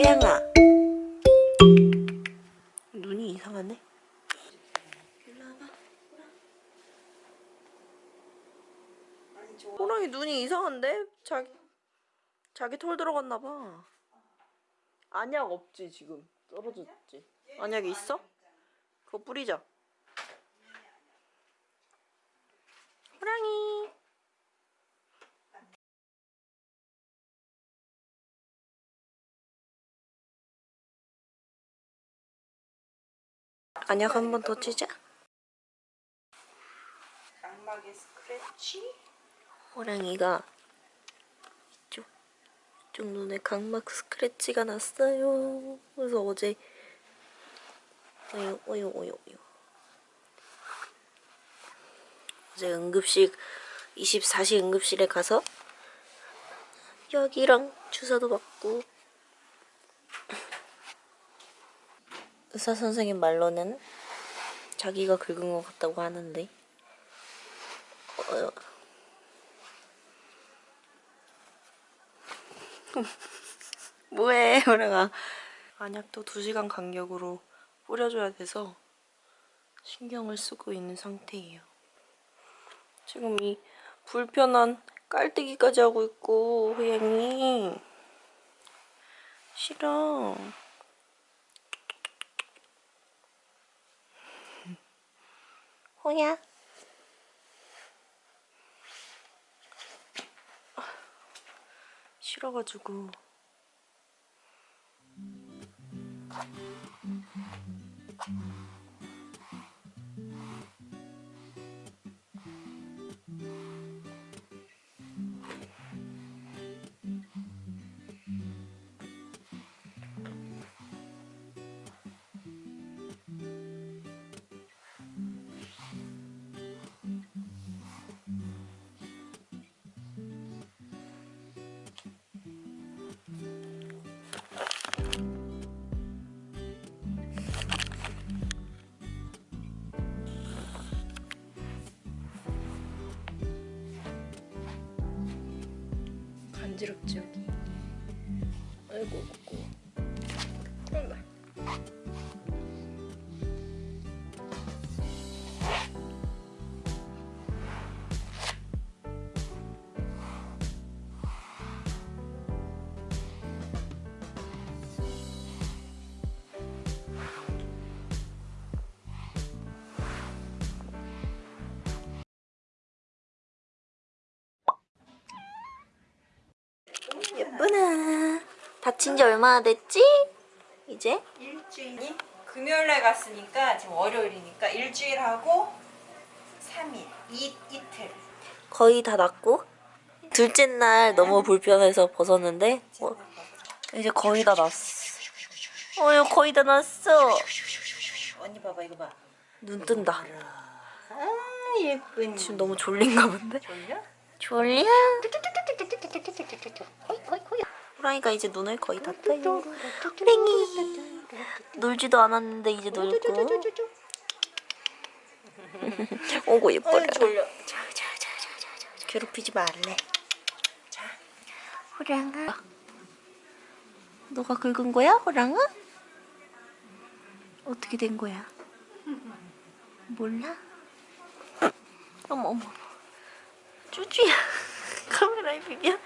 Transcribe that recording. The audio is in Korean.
호양아. 눈이 이상하네. 호랑이 눈이 이상한데? 자기 자기 털 들어갔나봐. 안약 없지 지금. 떨어졌지. 안약이 있어? 그거 뿌리자 호랑이 안약 한 번더 치자 각막에 스크래치? 호랑이가 이쪽 이쪽 눈에 각막 스크래치가 났어요. 그래서 어제 어유 어유 어유 어유. 어제 응급실 24시 응급실에 가서 약이랑 주사도 맞고 의사 선생님 말로는 자기가 긁은 것 같다고 하는데. 어, 뭐해 호랑아 안약도 2시간 간격으로 뿌려줘야 돼서 신경을 쓰고 있는 상태예요. 지금 이 불편한 깔때기까지 하고 있고 호양이. 싫어 호야? 싫어가지고 간지럽지 여기 아이고 아이고 예쁘나 다친 지 얼마나 됐지? 이제? 일주일이 금요일날 갔으니까 지금 월요일이니까 일주일하고 3일 이, 이틀 거의 다 낫고 둘째 날 너무 불편해서 벗었는데 어, 이제 거의 다 났어 어휴 거의 다 났어 언니 봐봐 이거 봐. 눈 뜬다 아 예쁜. 지금 너무 졸린가 본데? 졸려? 졸려 호랑이가 이제 눈을 거의 다 떠요. 호랑이! 놀지도 않았는데 이제 놀고. 오고 예뻐라. 괴롭히지 말래. 호랑아. 너가 긁은 거야 호랑아? 어떻게 된 거야? 몰라? 어머 어머. 쭈쭈야. 카메라에 비벼